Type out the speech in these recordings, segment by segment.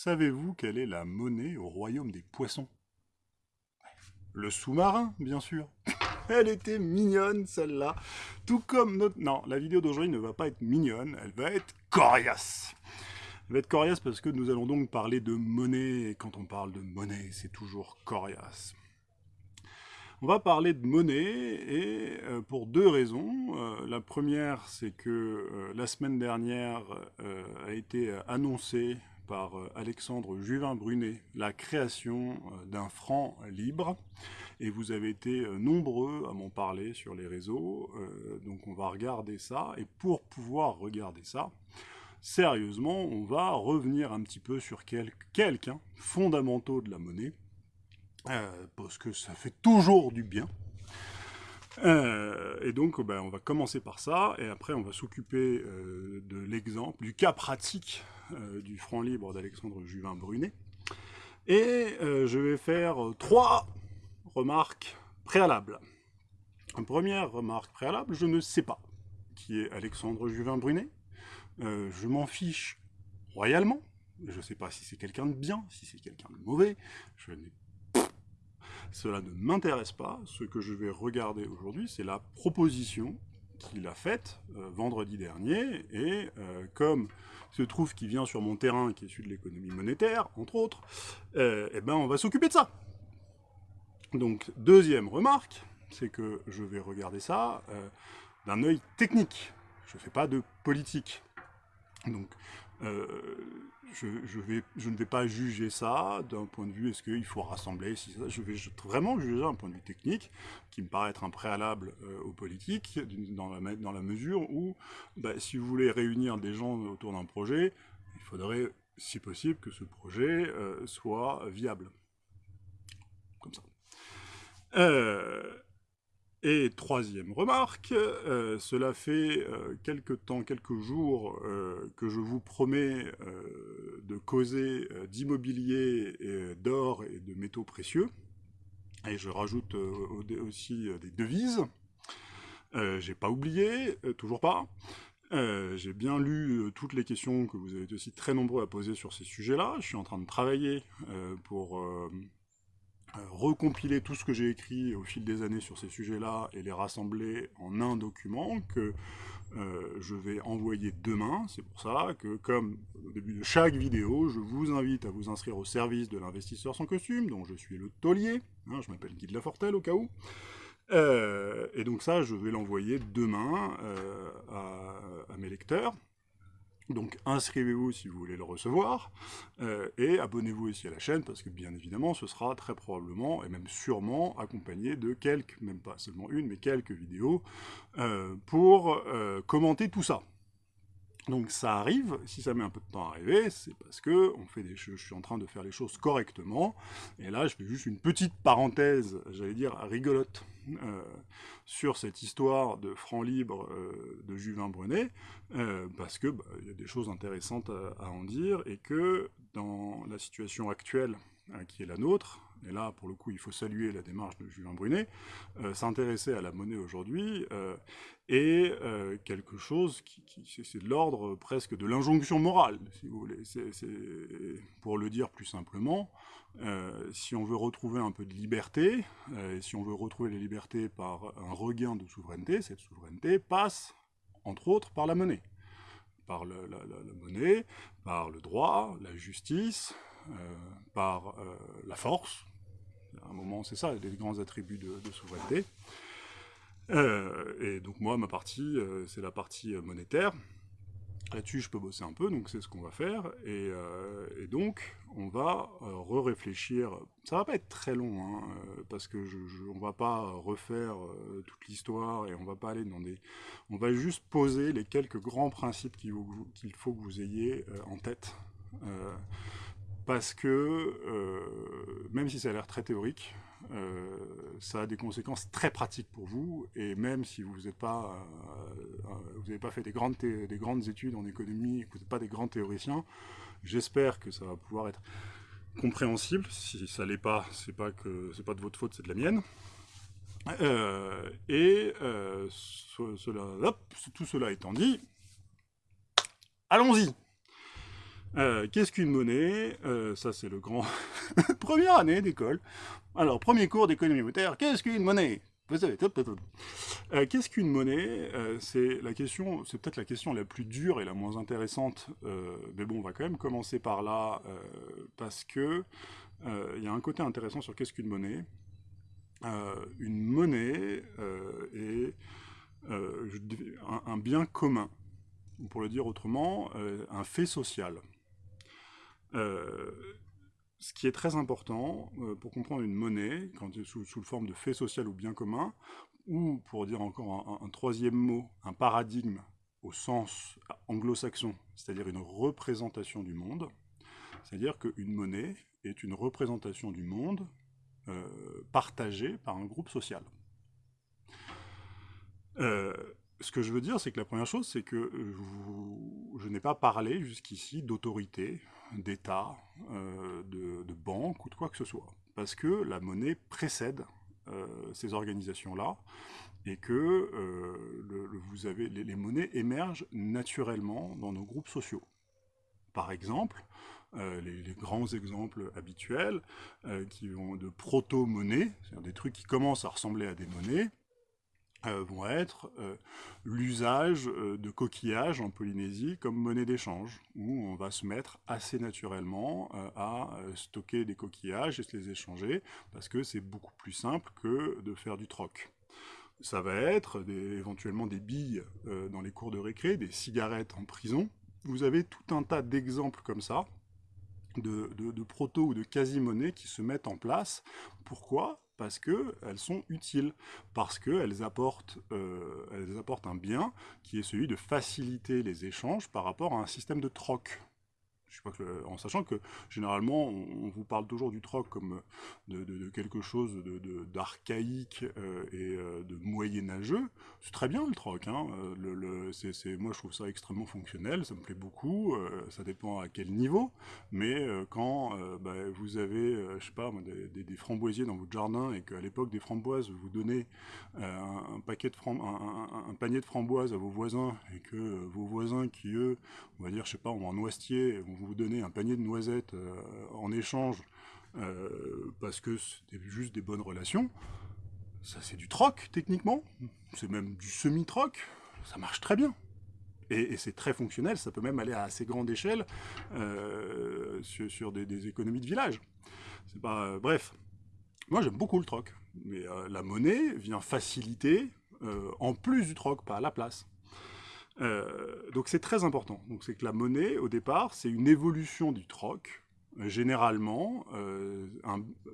Savez-vous quelle est la monnaie au royaume des poissons? Le sous-marin, bien sûr. Elle était mignonne, celle-là. Tout comme notre... Non, la vidéo d'aujourd'hui ne va pas être mignonne, elle va être coriace. Elle va être coriace parce que nous allons donc parler de monnaie, et quand on parle de monnaie, c'est toujours coriace. On va parler de monnaie, et euh, pour deux raisons. Euh, la première, c'est que euh, la semaine dernière a été annoncé par Alexandre Juvin-Brunet la création d'un franc libre, et vous avez été nombreux à m'en parler sur les réseaux, donc on va regarder ça, et pour pouvoir regarder ça, sérieusement, on va revenir un petit peu sur quelques, hein, fondamentaux de la monnaie, euh, parce que ça fait toujours du bien. Euh, et donc, ben, on va commencer par ça, et après on va s'occuper euh, de l'exemple, du cas pratique du franc libre d'Alexandre Juvin-Brunet. Et je vais faire trois remarques préalables. Première remarque préalable, je ne sais pas qui est Alexandre Juvin-Brunet. je m'en fiche royalement. Je ne sais pas si c'est quelqu'un de bien, si c'est quelqu'un de mauvais. Je n'ai cela ne m'intéresse pas. Ce que je vais regarder aujourd'hui, c'est la proposition qu'il a faite euh, vendredi dernier, et euh, comme se trouve qu'il vient sur mon terrain, qui est celui de l'économie monétaire, entre autres, euh, eh ben on va s'occuper de ça. Donc, deuxième remarque, c'est que je vais regarder ça d'un œil technique. Je ne fais pas de politique. Donc, euh, je, ne vais pas juger ça d'un point de vue, est-ce qu'il faut rassembler, je vais vraiment juger d'un point de vue technique, qui me paraît être un préalable euh, aux politiques, dans la, mesure où, bah, si vous voulez réunir des gens autour d'un projet, il faudrait, si possible, que ce projet euh, soit viable. Comme ça. Et troisième remarque, euh, cela fait euh, quelques temps, quelques jours euh, que je vous promets de causer d'immobilier, d'or et de métaux précieux. Et je rajoute aussi des devises. J'ai pas oublié, toujours pas. J'ai bien lu toutes les questions que vous avez aussi très nombreux à poser sur ces sujets-là. Je suis en train de travailler pour recompiler tout ce que j'ai écrit au fil des années sur ces sujets-là et les rassembler en un document que euh, je vais envoyer demain. C'est pour ça que, comme au début de chaque vidéo, je vous invite à vous inscrire au service de l'investisseur sans costume, dont je suis le taulier, hein, je m'appelle Guy de Lafortelle au cas où. Euh, et donc ça, je vais l'envoyer demain à mes lecteurs. Donc inscrivez-vous si vous voulez le recevoir, euh, et abonnez-vous aussi à la chaîne, parce que bien évidemment, ce sera très probablement, et même sûrement, accompagné de quelques, même pas seulement une, mais quelques vidéos, euh, pour euh, commenter tout ça. Donc ça arrive, si ça met un peu de temps à arriver, c'est parce que je suis en train de faire les choses correctement, et là je fais juste une petite parenthèse, j'allais dire rigolote, euh, sur cette histoire de franc libre euh, de Juvin Brunet, euh, parce que bah, il y a des choses intéressantes à, en dire, et que dans la situation actuelle qui est la nôtre, et là, pour le coup, il faut saluer la démarche de Julien Brunet, euh, s'intéresser à la monnaie aujourd'hui euh, est euh, quelque chose qui, c'est de l'ordre presque de l'injonction morale, si vous voulez. pour le dire plus simplement, si on veut retrouver un peu de liberté, et si on veut retrouver les libertés par un regain de souveraineté, cette souveraineté passe, entre autres, par la monnaie. Par la, la monnaie, par le droit, la justice, par la force, à un moment, c'est ça, les grands attributs de, souveraineté. Euh, et donc moi, ma partie, euh, c'est la partie euh, monétaire. Là-dessus, je peux bosser un peu, donc c'est ce qu'on va faire. Et, donc, on va re-réfléchir. Ça va pas être très long, hein, parce que je, on va pas refaire toute l'histoire et on va pas aller dans des... On va juste poser les quelques grands principes qu'il faut que vous ayez en tête parce que, euh, même si ça a l'air très théorique, euh, ça a des conséquences très pratiques pour vous, et même si vous n'avez pas, euh, pas fait des grandes, des grandes études en économie, que vous n'êtes pas des grands théoriciens, j'espère que ça va pouvoir être compréhensible. Si ça l'est pas, c'est pas pas de votre faute, c'est de la mienne. et tout cela étant dit, allons-y Qu'est-ce qu'une monnaie? Ça, c'est le grand... Première année d'école. Alors, premier cours d'économie monétaire, qu'est-ce qu'une monnaie? Euh, Qu'est-ce qu'une monnaie? Euh, C'est la question, c'est peut-être la question la plus dure et la moins intéressante, euh, mais bon, on va quand même commencer par là, parce que il y a un côté intéressant sur qu'est-ce qu'une monnaie. une monnaie est un, bien commun, ou pour le dire autrement, un fait social ce qui est très important euh, pour comprendre une monnaie, quand sous, sous forme de fait social ou bien commun, ou pour dire encore un, troisième mot, un paradigme au sens anglo-saxon, c'est-à-dire une représentation du monde, c'est-à-dire qu'une monnaie est une représentation du monde euh, partagée par un groupe social. Euh, ce que je veux dire, c'est que la première chose, c'est que je n'ai pas parlé jusqu'ici d'autorité, d'État, euh, de, banque ou de quoi que ce soit. Parce que la monnaie précède euh, ces organisations-là et que euh, les, monnaies émergent naturellement dans nos groupes sociaux. Par exemple, les, grands exemples habituels qui vont de proto-monnaies, c'est-à-dire des trucs qui commencent à ressembler à des monnaies, vont être euh, l'usage euh, de coquillages en Polynésie comme monnaie d'échange, où on va se mettre assez naturellement à stocker des coquillages et se les échanger, parce que c'est beaucoup plus simple que de faire du troc. Ça va être éventuellement des billes dans les cours de récré, des cigarettes en prison. Vous avez tout un tas d'exemples comme ça, de, de proto ou de quasi-monnaies qui se mettent en place. Pourquoi? Parce qu'elles sont utiles, parce qu'elles apportent, euh, apportent un bien qui est celui de faciliter les échanges par rapport à un système de troc en sachant que généralement on, vous parle toujours du troc comme de, quelque chose d'archaïque euh, et euh, de moyenâgeux, c'est très bien le troc. Hein. Euh, moi je trouve ça extrêmement fonctionnel, ça me plaît beaucoup, ça dépend à quel niveau, mais quand bah, vous avez, je sais pas, des, framboisiers dans votre jardin et qu'à l'époque des framboises, vous donnez paquet de un, panier de framboises à vos voisins et que vos voisins qui eux, on va dire, je sais pas, ont un noisetier, vous donnez un panier de noisettes euh, en échange euh, parce que c'est juste des bonnes relations, ça c'est du troc techniquement, c'est même du semi-troc, ça marche très bien. Et, c'est très fonctionnel, ça peut même aller à assez grande échelle euh, sur, des, économies de village. C'est pas, bref, moi j'aime beaucoup le troc, mais la monnaie vient faciliter, en plus du troc, pas à la place. Euh, donc c'est très important. Donc c'est que la monnaie, au départ, c'est une évolution du troc. Euh, généralement, euh,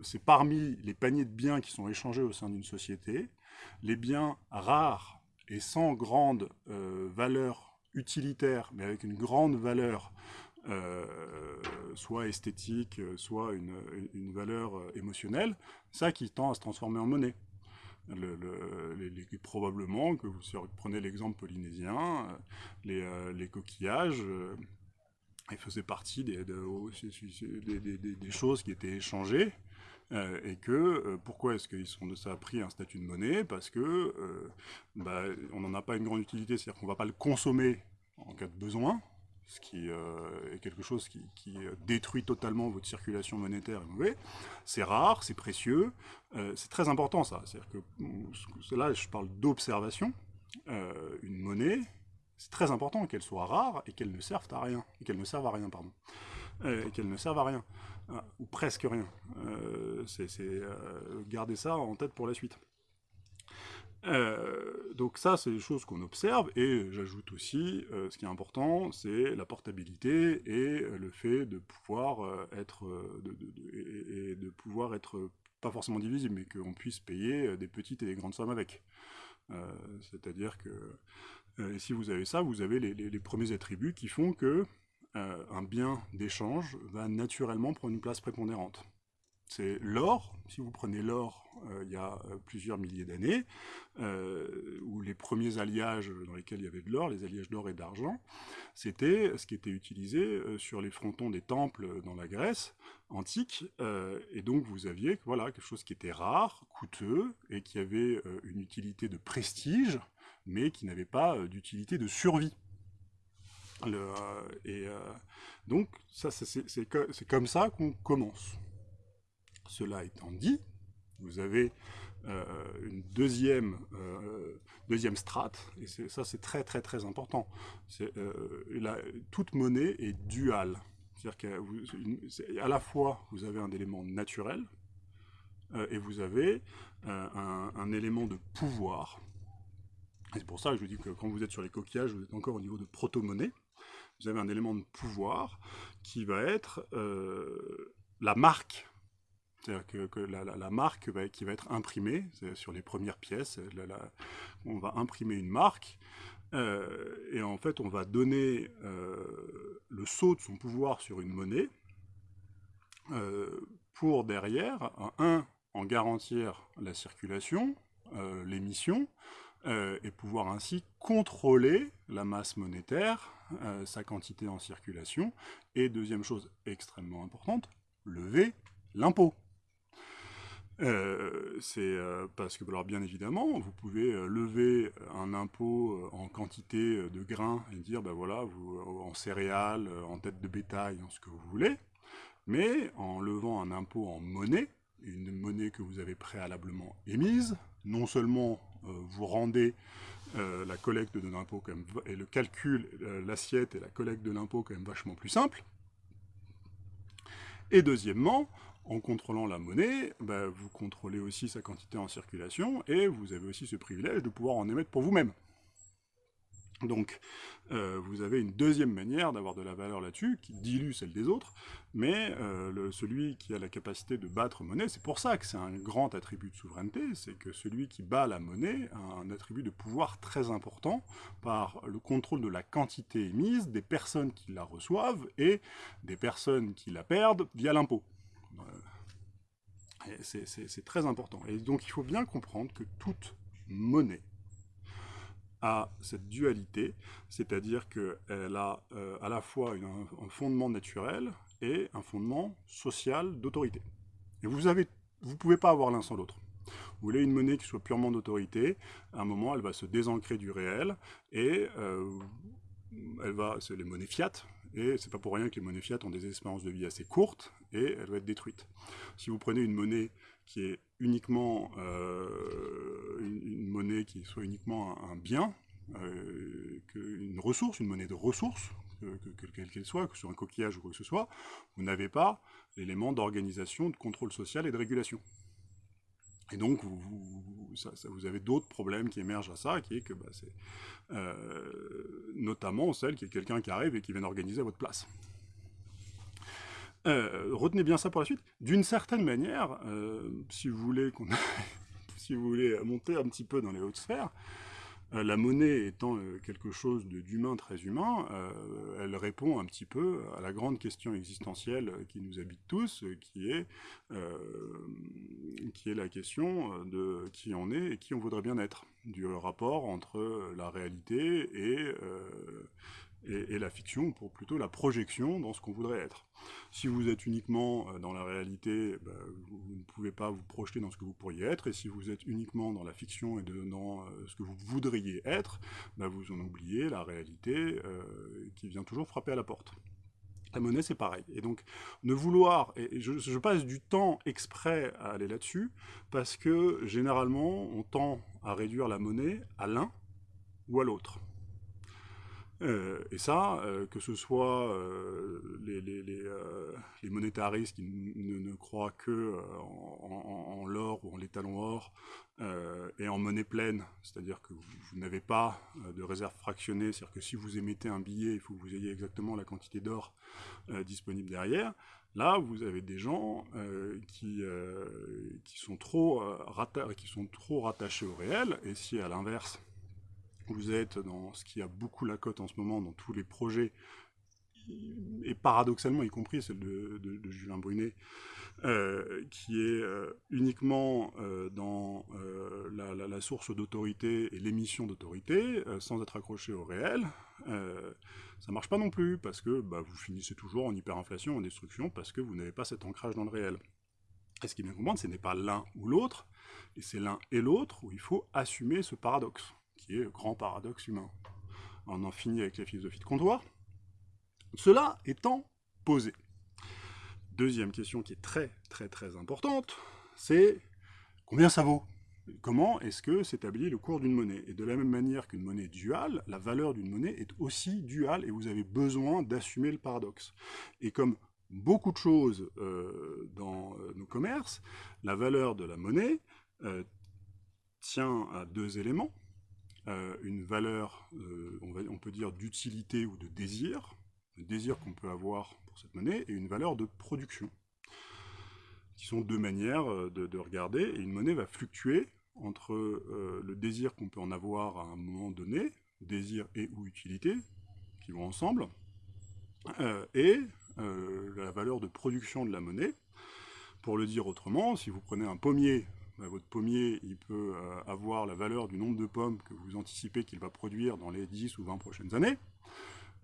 c'est parmi les paniers de biens qui sont échangés au sein d'une société, les biens rares et sans grande valeur utilitaire, mais avec une grande valeur soit esthétique, soit une, une valeur émotionnelle, ça qui tend à se transformer en monnaie probablement que vous prenez l'exemple polynésien, euh, les, euh, les coquillages, euh, ils faisaient partie des, choses qui étaient échangées, et que pourquoi est-ce qu'ils sont ça a pris un statut de monnaie? Parce que bah, on n'en a pas une grande utilité, c'est-à-dire qu'on ne va pas le consommer en cas de besoin, ce qui euh, est quelque chose qui, euh, détruit totalement votre circulation monétaire et mauvais. C'est rare, c'est précieux, euh, c'est très important ça. C'est-à-dire que là, je parle d'observation. une monnaie, c'est très important qu'elle soit rare et qu'elle ne serve à rien, qu'elle ne serve à rien, pardon, qu'elle ne serve à rien, ou presque rien. c'est garder ça en tête pour la suite. Euh, donc ça, c'est des choses qu'on observe, et j'ajoute aussi, euh, ce qui est important, c'est la portabilité et euh, le fait de pouvoir être, de, pouvoir être pas forcément divisible, mais qu'on puisse payer des petites et des grandes sommes avec. C'est-à-dire que si vous avez ça, vous avez les, les premiers attributs qui font que un bien d'échange va naturellement prendre une place prépondérante. C'est l'or, si vous prenez l'or euh, il y a euh, plusieurs milliers d'années, euh, où les premiers alliages dans lesquels il y avait de l'or, les alliages d'or et d'argent, c'était ce qui était utilisé sur les frontons des temples dans la Grèce antique, et donc vous aviez voilà, quelque chose qui était rare, coûteux, et qui avait une utilité de prestige, mais qui n'avait pas d'utilité de survie. et donc, c'est comme ça qu'on commence. Cela étant dit, vous avez une deuxième, deuxième strate, et ça c'est très très très important. toute monnaie est duale. C'est-à-dire qu'à la fois, vous avez un élément naturel, euh, et vous avez euh, un, élément de pouvoir. C'est pour ça que je vous dis que quand vous êtes sur les coquillages, vous êtes encore au niveau de proto-monnaie. Vous avez un élément de pouvoir qui va être euh, la marque c'est-à-dire que, la, marque qui va être imprimée, sur les premières pièces, on va imprimer une marque, et en fait on va donner le saut de son pouvoir sur une monnaie, pour derrière, un, en garantir la circulation, euh, l'émission, euh, et pouvoir ainsi contrôler la masse monétaire, euh, sa quantité en circulation, et deuxième chose extrêmement importante, lever l'impôt. C'est parce que, alors bien évidemment, vous pouvez lever un impôt en quantité de grains et dire, ben voilà, en céréales, en tête de bétail, en ce que vous voulez, mais en levant un impôt en monnaie, une monnaie que vous avez préalablement émise. Non seulement euh, vous rendez euh, la collecte de l'impôt et le calcul, euh, l'assiette et la collecte de l'impôt quand même vachement plus simple. Et deuxièmement, en contrôlant la monnaie, bah, vous contrôlez aussi sa quantité en circulation et vous avez aussi ce privilège de pouvoir en émettre pour vous-même. Donc, euh, vous avez une deuxième manière d'avoir de la valeur là-dessus, qui dilue celle des autres, mais euh, celui qui a la capacité de battre monnaie, c'est pour ça que c'est un grand attribut de souveraineté, c'est que celui qui bat la monnaie a un attribut de pouvoir très important par le contrôle de la quantité émise, des personnes qui la reçoivent, et des personnes qui la perdent via l'impôt. C'est très important. Et donc il faut bien comprendre que toute monnaie, a cette dualité, c'est-à-dire qu'elle a euh, à la fois un fondement naturel et un fondement social d'autorité. Et vous ne pouvez pas avoir l'un sans l'autre. Vous voulez une monnaie qui soit purement d'autorité, à un moment elle va se désancrer du réel, et euh, elle va, c'est les monnaies fiat, et c'est pas pour rien que les monnaies fiat ont des espérances de vie assez courtes, et elle va être détruite. Si vous prenez une monnaie qui est uniquement euh, une, monnaie qui soit uniquement un, bien, euh, une ressource, une monnaie de ressources, quelle qu'elle soit, que ce soit un coquillage ou quoi que ce soit, vous n'avez pas l'élément d'organisation, de contrôle social et de régulation. Et donc, vous, avez d'autres problèmes qui émergent à ça, qui est que bah, c'est euh, notamment celle qui est quelqu'un qui arrive et qui vient organiser à votre place. Euh, retenez bien ça pour la suite. D'une certaine manière, euh, si vous voulez si vous voulez monter un petit peu dans les hautes sphères, la monnaie étant quelque chose d'humain, très humain, elle répond un petit peu à la grande question existentielle qui nous habite tous, qui est, qui est la question de qui on est et qui on voudrait bien être, du rapport entre la réalité et et, la fiction pour plutôt la projection dans ce qu'on voudrait être. Si vous êtes uniquement euh, dans la réalité, bah, vous, ne pouvez pas vous projeter dans ce que vous pourriez être, et si vous êtes uniquement dans la fiction et dans euh, ce que vous voudriez être, bah, vous en oubliez la réalité euh, qui vient toujours frapper à la porte. La monnaie, c'est pareil. Et donc, ne vouloir, je passe du temps exprès à aller là-dessus, parce que généralement, on tend à réduire la monnaie à l'un ou à l'autre. Euh, et ça, euh, que ce soit euh, les, monétaristes qui ne, croient que en, l'or ou en l'étalon or et en monnaie pleine, c'est-à-dire que vous, n'avez pas de réserve fractionnée, c'est-à-dire que si vous émettez un billet, il faut que vous ayez exactement la quantité d'or disponible derrière. Là, vous avez des gens qui, trop, qui sont trop rattachés au réel, et si à l'inverse, vous êtes dans ce qui a beaucoup la cote en ce moment dans tous les projets, et paradoxalement, y compris celle de, Julien Brunet, euh, qui est euh, uniquement euh, dans la, source d'autorité et l'émission d'autorité, sans être accroché au réel, ça marche pas non plus, parce que bah, vous finissez toujours en hyperinflation, en destruction, parce que vous n'avez pas cet ancrage dans le réel. Et ce qui est bien comprendre, ce n'est pas l'un ou l'autre, et c'est l'un et l'autre où il faut assumer ce paradoxe qui est grand paradoxe humain. On en finit avec la philosophie de comptoir, Cela étant posé. Deuxième question qui est très très très importante, c'est combien ça vaut? Comment est-ce que s'établit le cours d'une monnaie? Et de la même manière qu'une monnaie duale, la valeur d'une monnaie est aussi duale et vous avez besoin d'assumer le paradoxe. Et comme beaucoup de choses euh, dans euh, nos commerces, la valeur de la monnaie euh, tient à deux éléments. Une valeur, on, on, peut dire, d'utilité ou de désir, le désir qu'on peut avoir pour cette monnaie, et une valeur de production qui sont deux manières euh, de, regarder, et une monnaie va fluctuer entre euh, le désir qu'on peut en avoir à un moment donné, désir et ou utilité, qui vont ensemble, euh, et la valeur de production de la monnaie. Pour le dire autrement, si vous prenez un pommier, votre pommier il peut avoir la valeur du nombre de pommes que vous anticipez qu'il va produire dans les 10 ou 20 prochaines années,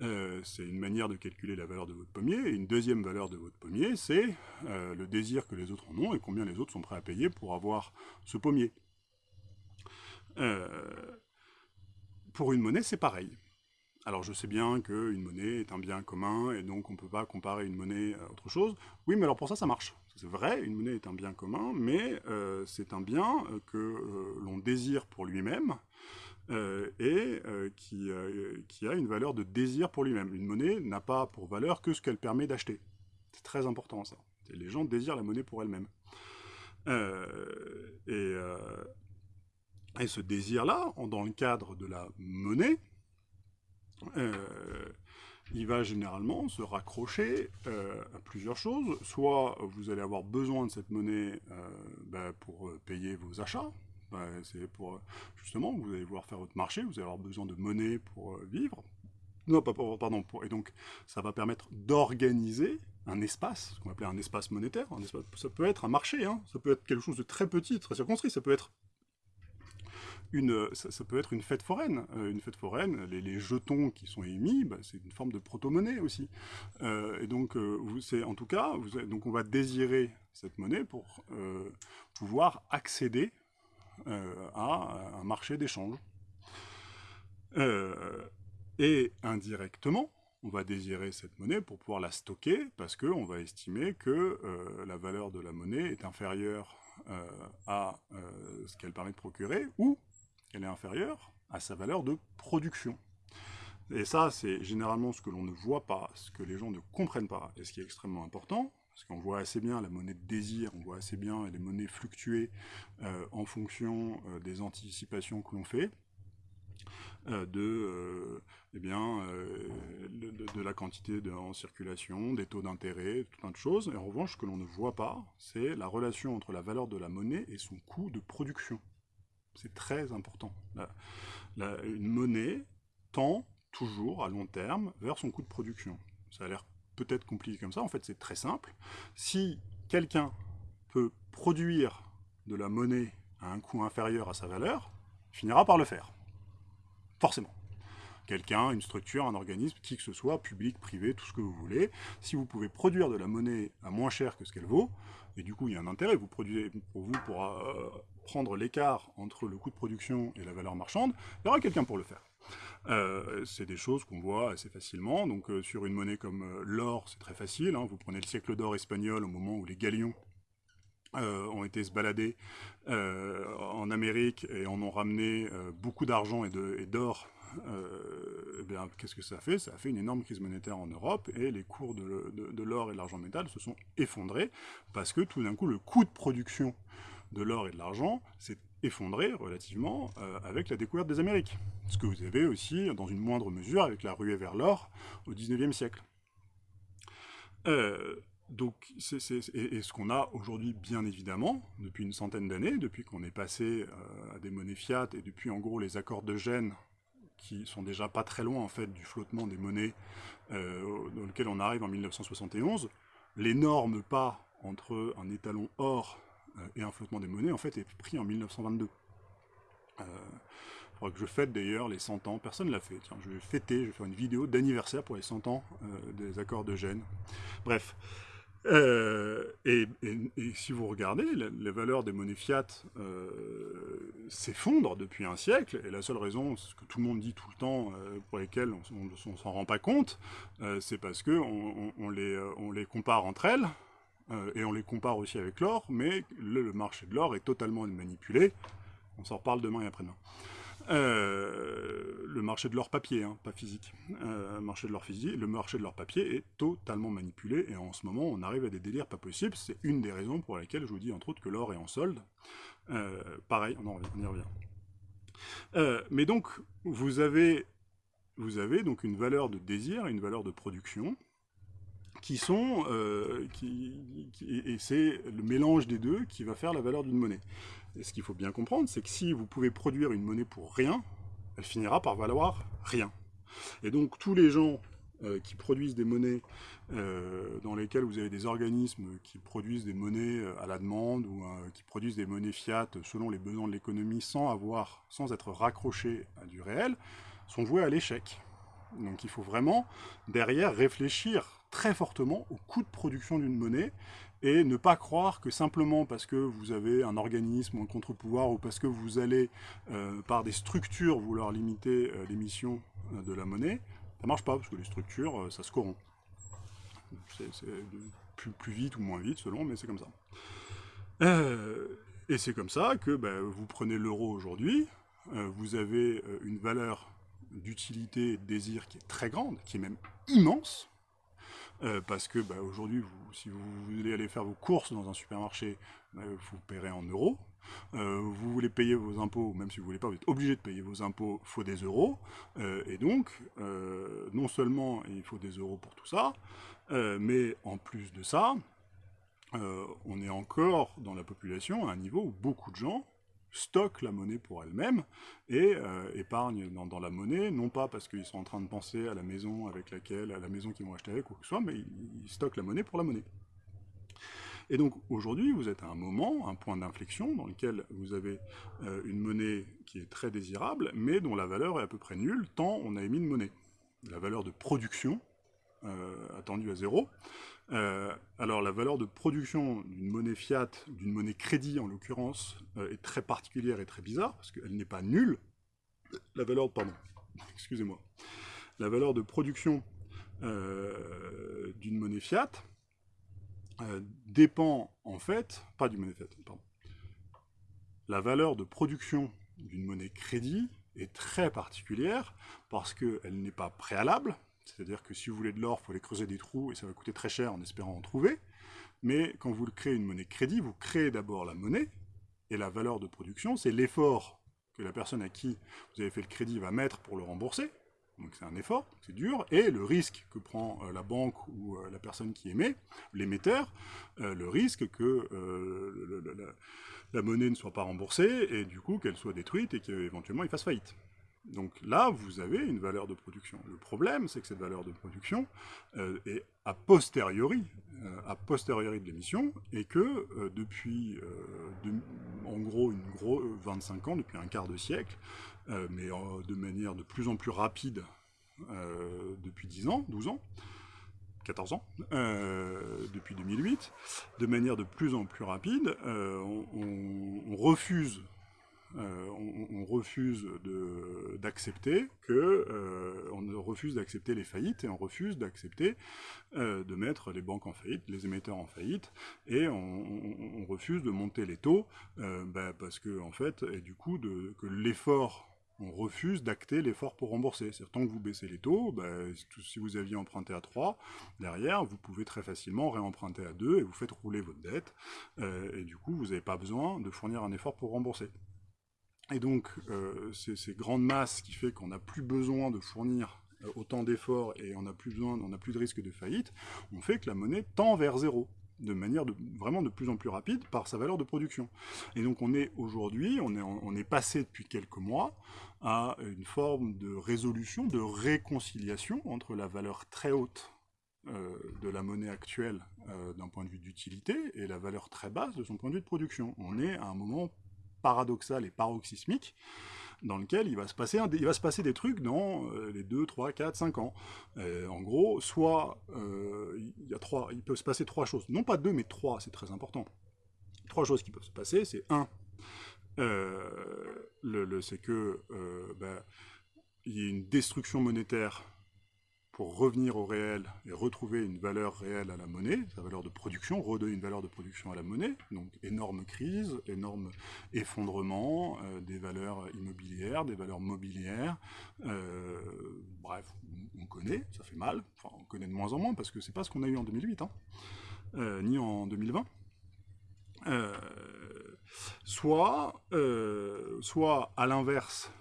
euh, c'est une manière de calculer la valeur de votre pommier. Et une deuxième valeur de votre pommier, c'est euh, le désir que les autres en ont et combien les autres sont prêts à payer pour avoir ce pommier. Euh, pour une monnaie, c'est pareil. Alors je sais bien qu'une monnaie est un bien commun et donc on ne peut pas comparer une monnaie à autre chose. Oui, mais alors pour ça, ça marche. C'est vrai, une monnaie est un bien commun, mais c'est un bien que l'on désire pour lui-même, euh, et euh, qui, euh, qui, a une valeur de désir pour lui-même. Une monnaie n'a pas pour valeur que ce qu'elle permet d'acheter. C'est très important ça. Les gens désirent la monnaie pour elle-même. Et, et, ce désir-là, dans le cadre de la monnaie, il va généralement se raccrocher à plusieurs choses. Soit vous allez avoir besoin de cette monnaie ben, pour payer vos achats, bah, c'est pour, justement, vous allez vouloir faire votre marché, vous allez avoir besoin de monnaie pour euh, vivre. Non, pardon, et donc ça va permettre d'organiser un espace, ce qu'on va appeler un espace monétaire. Ça peut être un marché, hein, ça peut être quelque chose de très petit, très circonscrit, ça peut être une, ça, peut être une fête foraine. Euh, une fête foraine, les, jetons qui sont émis, bah, c'est une forme de proto-monnaie aussi. Euh, et donc, c'est en tout cas, donc on va désirer cette monnaie pour pouvoir accéder euh, à un marché d'échange. Euh, et indirectement, on va désirer cette monnaie pour pouvoir la stocker, parce qu'on va estimer que euh, la valeur de la monnaie est inférieure à ce qu'elle permet de procurer, ou qu'elle est inférieure à sa valeur de production. Et ça, c'est généralement ce que l'on ne voit pas, ce que les gens ne comprennent pas, et ce qui est extrêmement important, parce qu'on voit assez bien la monnaie de désir, on voit assez bien les monnaies fluctuer euh, en fonction euh, des anticipations que l'on fait, euh, de, eh bien, de, la quantité en circulation, des taux d'intérêt, tout un de choses. Et en revanche, ce que l'on ne voit pas, c'est la relation entre la valeur de la monnaie et son coût de production. C'est très important. une monnaie tend toujours à long terme vers son coût de production. Ça a l'air peut-être compliqué comme ça, en fait c'est très simple. Si quelqu'un peut produire de la monnaie à un coût inférieur à sa valeur, finira par le faire. Forcément. Quelqu'un, une structure, un organisme, qui que ce soit, public, privé, tout ce que vous voulez, si vous pouvez produire de la monnaie à moins cher que ce qu'elle vaut, et du coup il y a un intérêt, vous produisez pour vous pour euh, prendre l'écart entre le coût de production et la valeur marchande, il y aura quelqu'un pour le faire. Euh, c'est des choses qu'on voit assez facilement. Donc euh, sur une monnaie comme euh, l'or, c'est très facile. Hein. Vous prenez le siècle d'or espagnol au moment où les galions ont été se balader en Amérique et en ont ramené beaucoup d'argent et d'or. Eh qu'est-ce que ça a fait? Ça a fait une énorme crise monétaire en Europe et les cours de, de l'or et de l'argent métal se sont effondrés parce que tout d'un coup le coût de production de l'or et de l'argent s'est effondré relativement euh, avec la découverte des Amériques. Ce que vous avez aussi, dans une moindre mesure, avec la ruée vers l'or au XIXe siècle. Euh, donc, c'est et, ce qu'on a aujourd'hui, bien évidemment, depuis une centaine d'années, depuis qu'on est passé euh, à des monnaies fiat, et depuis en gros les accords de Gênes, qui sont déjà pas très loin en fait du flottement des monnaies dans lequel on arrive en 1971, l'énorme pas entre un étalon or et un flottement des monnaies, en fait, est pris en 1922. Il faudra que je fête d'ailleurs les 100 ans, personne ne l'a fait, je vais fêter, je vais faire une vidéo d'anniversaire pour les 100 ans euh, des accords de Gênes. Bref. Euh, et, si vous regardez, les, valeurs des monnaies fiat s'effondrent depuis un siècle, et la seule raison, ce que tout le monde dit tout le temps, pour lesquelles on ne s'en rend pas compte, c'est parce qu'on on les compare entre elles, et on les compare aussi avec l'or, mais le marché de l'or est totalement manipulé, on s'en reparle demain et après-demain. Euh, le marché de l'or papier, hein, pas physique. Euh, marché de l'or physique, le marché de l'or papier est totalement manipulé et en ce moment on arrive à des délires pas possibles. C'est une des raisons pour lesquelles je vous dis entre autres que l'or est en solde. Euh, pareil, on, y revient. mais donc vous avez, vous avez donc une valeur de désir et une valeur de production qui sont, qui, et c'est le mélange des deux qui va faire la valeur d'une monnaie. Et ce qu'il faut bien comprendre, c'est que si vous pouvez produire une monnaie pour rien, elle finira par valoir rien. Et donc tous les gens euh, qui produisent des monnaies euh, dans lesquelles vous avez des organismes qui produisent des monnaies euh, à la demande ou qui produisent des monnaies fiat selon les besoins de l'économie sans avoir, sans être raccrochés à du réel, sont voués à l'échec. Donc il faut vraiment derrière réfléchir très fortement au coût de production d'une monnaie et ne pas croire que simplement parce que vous avez un organisme ou un contre-pouvoir ou parce que vous allez euh, par des structures vouloir limiter euh, l'émission euh, de la monnaie, ça marche pas parce que les structures, ça se corrompt. C'est plus, plus, vite ou moins vite selon, mais c'est comme ça. et c'est comme ça que ben, vous prenez l'euro aujourd'hui, vous avez une valeur d'utilité et de désir qui est très grande, qui est même immense, euh, parce que bah, aujourd'hui, si vous voulez aller faire vos courses dans un supermarché, bah, vous paierez en euros. Euh, vous voulez payer vos impôts, même si vous ne voulez pas, vous êtes obligé de payer vos impôts, il faut des euros. Euh, et donc, non seulement il faut des euros pour tout ça, mais en plus de ça, on est encore dans la population à un niveau où beaucoup de gens stockent la monnaie pour elle-même et euh, épargnent dans, la monnaie, non pas parce qu'ils sont en train de penser à la maison avec laquelle, à la maison qu'ils vont acheter avec ou que ce soit, mais ils, stockent la monnaie pour la monnaie. Et donc aujourd'hui, vous êtes à un moment, un point d'inflexion dans lequel vous avez euh, une monnaie qui est très désirable, mais dont la valeur est à peu près nulle, tant on a émis de monnaie. La valeur de production, euh, attendue à zéro, euh, alors la valeur de production d'une monnaie fiat, d'une monnaie crédit en l'occurrence, euh, est très particulière et très bizarre, parce qu'elle n'est pas nulle. La valeur, pardon, excusez-moi. La valeur de production euh, d'une monnaie fiat dépend en fait, pas du monnaie fiat, pardon. La valeur de production d'une monnaie crédit est très particulière parce qu'elle n'est pas préalable, c'est-à-dire que si vous voulez de l'or, il faut aller creuser des trous et ça va coûter très cher en espérant en trouver. Mais quand vous créez une monnaie crédit, vous créez d'abord la monnaie, et la valeur de production, c'est l'effort que la personne à qui vous avez fait le crédit va mettre pour le rembourser. Donc c'est un effort, c'est dur, et le risque que prend euh, la banque ou euh, la personne qui émet, l'émetteur, euh, le risque que la monnaie ne soit pas remboursée, et du coup qu'elle soit détruite et qu'éventuellement il fasse faillite. Donc là, vous avez une valeur de production. Le problème, c'est que cette valeur de production euh, est a posteriori, euh, a posteriori de l'émission, et que euh, depuis, en gros, une gros 25 ans, depuis un quart de siècle, mais de manière de plus en plus rapide depuis 10 ans, 12 ans, 14 ans, depuis 2008, de manière de plus en plus rapide, on refuse euh, on, refuse d'accepter que euh, on refuse d'accepter les faillites et on refuse d'accepter euh, de mettre les banques en faillite, les émetteurs en faillite, et on, refuse de monter les taux bah, parce que en fait, et du coup, que l'effort on refuse d'acter l'effort pour rembourser. C'est-à-dire, tant que vous baissez les taux, bah, si vous aviez emprunté à 3, derrière, vous pouvez très facilement réemprunter à 2 et vous faites rouler votre dette. et du coup, vous n'avez pas besoin de fournir un effort pour rembourser. Et donc, euh, ces grandes masses qui fait qu'on n'a plus besoin de fournir euh, autant d'efforts et on n'a plus besoin, on n'a plus de risque de faillite, on fait que la monnaie tend vers zéro de manière vraiment de plus en plus rapide par sa valeur de production. Et donc on est aujourd'hui, on est, on est passé depuis quelques mois à une forme de résolution, de réconciliation entre la valeur très haute euh, de la monnaie actuelle d'un point de vue d'utilité et la valeur très basse de son point de vue de production. On est à un moment paradoxal et paroxysmique, dans lequel il va se passer, il va se passer des trucs dans les 2, 3, 4, 5 ans. en gros, soit il, y a trois, il peut se passer trois choses. Non pas deux, mais trois, c'est très important. Trois choses qui peuvent se passer, c'est un, le, c'est que ben, il y a une destruction monétaire revenir au réel et retrouver une valeur réelle à la monnaie, sa valeur de production, redonner une valeur de production à la monnaie, donc énorme crise, énorme effondrement euh, des valeurs immobilières, des valeurs mobilières, euh, bref, on, connaît, ça fait mal, on connaît de moins en moins parce que c'est pas ce qu'on a eu en 2008, hein, euh, ni en 2020. soit, soit à l'inverse,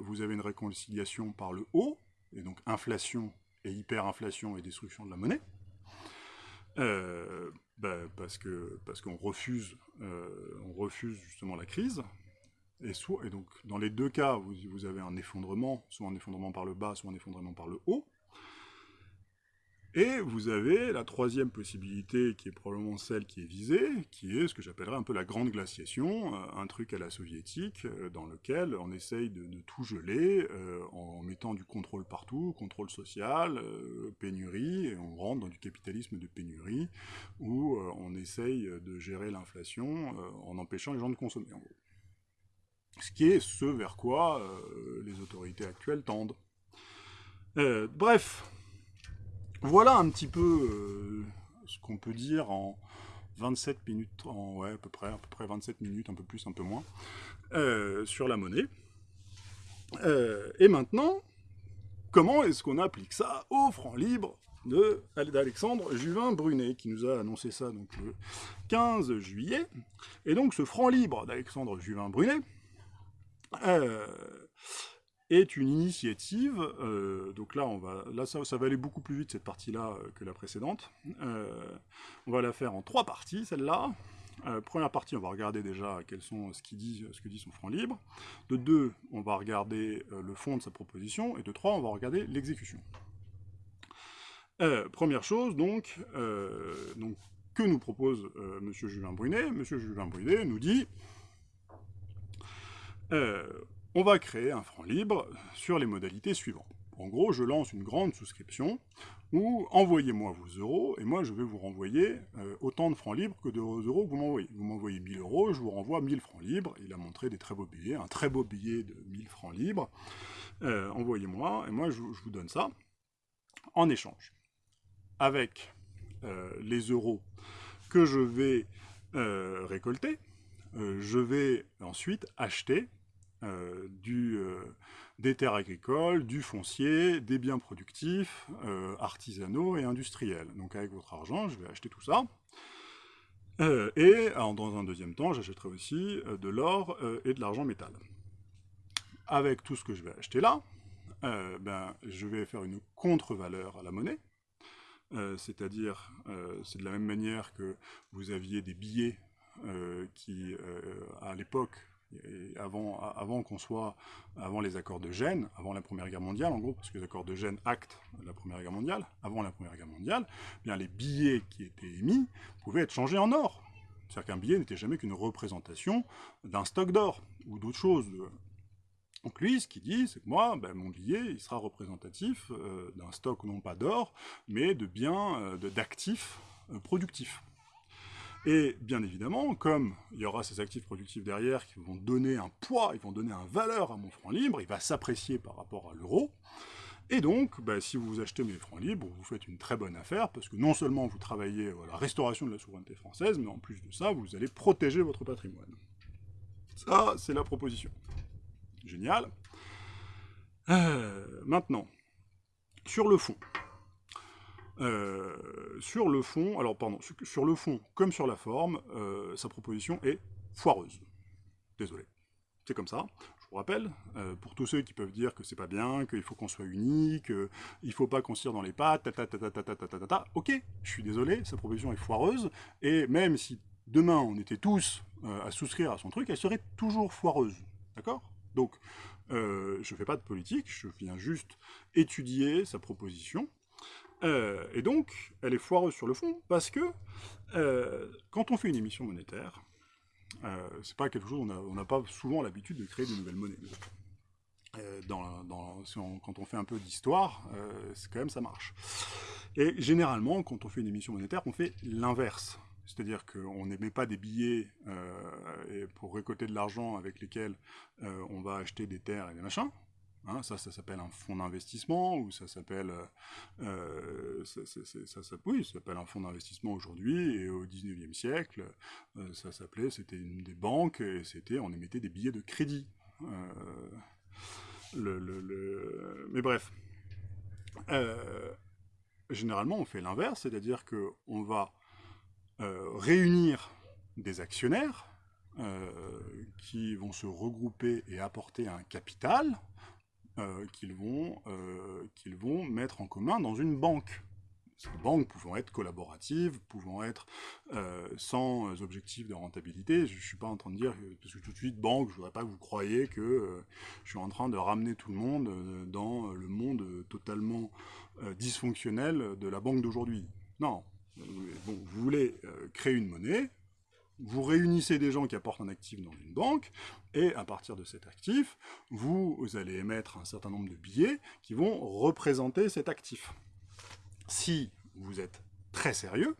vous avez une réconciliation par le haut, et donc inflation et hyperinflation et destruction de la monnaie, euh, bah, parce qu'on refuse, euh, refuse justement la crise, et, et donc dans les deux cas, vous avez un effondrement, soit un effondrement par le bas, soit un effondrement par le haut, et vous avez la troisième possibilité, qui est probablement celle qui est visée, qui est ce que j'appellerais un peu la grande glaciation, euh, un truc à la soviétique, euh, dans lequel on essaye de, tout geler, euh, en mettant du contrôle partout, contrôle social, pénurie, et on rentre dans du capitalisme de pénurie, où on essaye de gérer l'inflation en empêchant les gens de consommer, Ce qui est ce vers quoi les autorités actuelles tendent. bref, voilà un petit peu euh, ce qu'on peut dire en 27 minutes, en, ouais, à peu près, à peu près 27 minutes, un peu plus, un peu moins, euh, sur la monnaie. Euh, et maintenant, comment est-ce qu'on applique ça au franc libre d'Alexandre Juvin-Brunet, qui nous a annoncé ça donc, le 15 juillet. Et donc ce franc libre d'Alexandre Juvin-Brunet, est une initiative, euh, donc là, on va, là ça, va aller beaucoup plus vite cette partie-là euh, que la précédente. Euh, on va la faire en trois parties, celle-là. première partie, on va regarder déjà quels sont, ce, dit, ce que dit son franc libre. De deux, on va regarder le fond de sa proposition. Et de trois, on va regarder l'exécution. première chose, donc, donc, que nous propose M. Julien Brunet M. Julien Brunet nous dit on va créer un franc libre sur les modalités suivantes. En gros, je lance une grande souscription où envoyez-moi vos euros et moi je vais vous renvoyer euh, autant de francs libres que de euros que vous m'envoyez. Vous m'envoyez 1000 euros, je vous renvoie 1000 francs libres. Il a montré des très beaux billets, un très beau billet de 1000 francs libres. Euh, envoyez-moi et moi je, vous donne ça en échange. Avec euh, les euros que je vais récolter, je vais ensuite acheter euh, euh, des terres agricoles, du foncier, des biens productifs, euh, artisanaux et industriels. Donc avec votre argent, je vais acheter tout ça. et dans un deuxième temps, j'achèterai aussi de l'or et de l'argent métal. Avec tout ce que je vais acheter là, ben, je vais faire une contre-valeur à la monnaie, c'est-à-dire, c'est de la même manière que vous aviez des billets qui, à l'époque, avant, qu'on soit, avant les accords de Gênes, avant la Première Guerre mondiale, en gros, parce que les accords de Gênes actent la Première Guerre mondiale, avant la Première Guerre mondiale, eh bien les billets qui étaient émis pouvaient être changés en or. C'est-à-dire qu'un billet n'était jamais qu'une représentation d'un stock d'or, ou d'autres choses. Donc lui, ce qu'il dit, c'est que moi, ben, mon billet, il sera représentatif euh, d'un stock non pas d'or, mais de biens, euh, d'actifs euh, productifs. Et bien évidemment, comme il y aura ces actifs productifs derrière qui vont donner un poids, ils vont donner un valeur à mon franc libre, il va s'apprécier par rapport à l'euro, et donc, bah, si vous achetez mes francs libres, vous faites une très bonne affaire, parce que non seulement vous travaillez à la restauration de la souveraineté française, mais en plus de ça, vous allez protéger votre patrimoine. Ça, c'est la proposition. Génial. Euh, maintenant, sur le fond, sur le fond, alors pardon, sur le fond comme sur la forme, euh, sa proposition est foireuse. Désolé. C'est comme ça. Je vous rappelle, euh, pour tous ceux qui peuvent dire que c'est pas bien, qu'il faut qu'on soit unis, qu'il faut pas qu'on se tire dans les pattes, ta ta ta ta ta ta ta ta ok, je suis désolé, sa proposition est foireuse, et même si demain on était tous à souscrire à son truc, elle serait toujours foireuse. D'accord Donc, je ne fais pas de politique, je viens juste étudier sa proposition, euh, et donc, elle est foireuse sur le fond, parce que euh, quand on fait une émission monétaire, c'est pas quelque chose, on n'a pas souvent l'habitude de créer de nouvelles monnaies. Quand on fait un peu d'histoire, quand même ça marche. Et généralement, quand on fait une émission monétaire, on fait l'inverse. C'est-à-dire qu'on n'émet pas des billets euh, pour récolter de l'argent avec lesquels euh, on va acheter des terres et des machins. Hein, ça, ça s'appelle un fonds d'investissement, ou ça s'appelle... Euh, ça, oui, ça s'appelle un fonds d'investissement aujourd'hui, et au 19e siècle, ça s'appelait, c'était une des banques, et c'était, on émettait des billets de crédit. Mais bref. généralement, on fait l'inverse, c'est-à-dire qu'on va euh, réunir des actionnaires euh, qui vont se regrouper et apporter un capital euh, qu'ils vont, qu'ils vont mettre en commun dans une banque. Ces banques pouvant être collaboratives, pouvant être sans objectif de rentabilité. Je ne suis pas en train de dire, parce que tout de suite, banque, je ne voudrais pas que vous croyiez que je suis en train de ramener tout le monde dans le monde totalement dysfonctionnel de la banque d'aujourd'hui. Non, vous voulez euh, créer une monnaie, vous réunissez des gens qui apportent un actif dans une banque, et à partir de cet actif, vous, allez émettre un certain nombre de billets qui vont représenter cet actif. Si vous êtes très sérieux,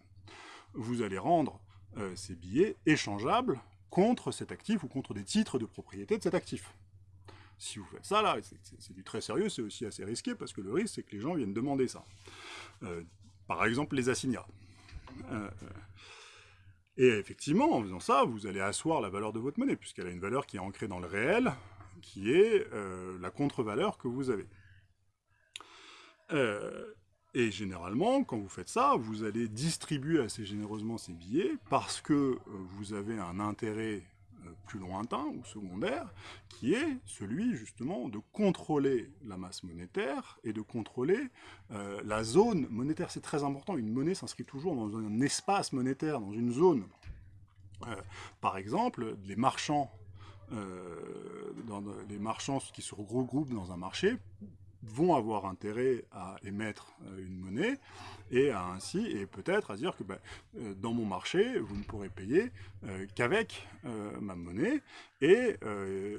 vous allez rendre euh, ces billets échangeables contre cet actif ou contre des titres de propriété de cet actif. Si vous faites ça, là, c'est du très sérieux, c'est aussi assez risqué, parce que le risque, c'est que les gens viennent demander ça. Euh, par exemple, les assignats. Euh. Et effectivement, en faisant ça, vous allez asseoir la valeur de votre monnaie, puisqu'elle a une valeur qui est ancrée dans le réel, qui est euh, la contre-valeur que vous avez. et généralement, quand vous faites ça, vous allez distribuer assez généreusement ces billets, parce que vous avez un intérêt euh, plus lointain ou secondaire, qui est celui justement de contrôler la masse monétaire et de contrôler euh, la zone monétaire. C'est très important, une monnaie s'inscrit toujours dans un espace monétaire, dans une zone. Euh, par exemple, les marchands, dans les marchands qui se regroupent dans un marché vont avoir intérêt à émettre euh, une monnaie et à ainsi, et peut-être à dire que ben, euh, dans mon marché, vous ne pourrez payer euh, qu'avec ma monnaie, et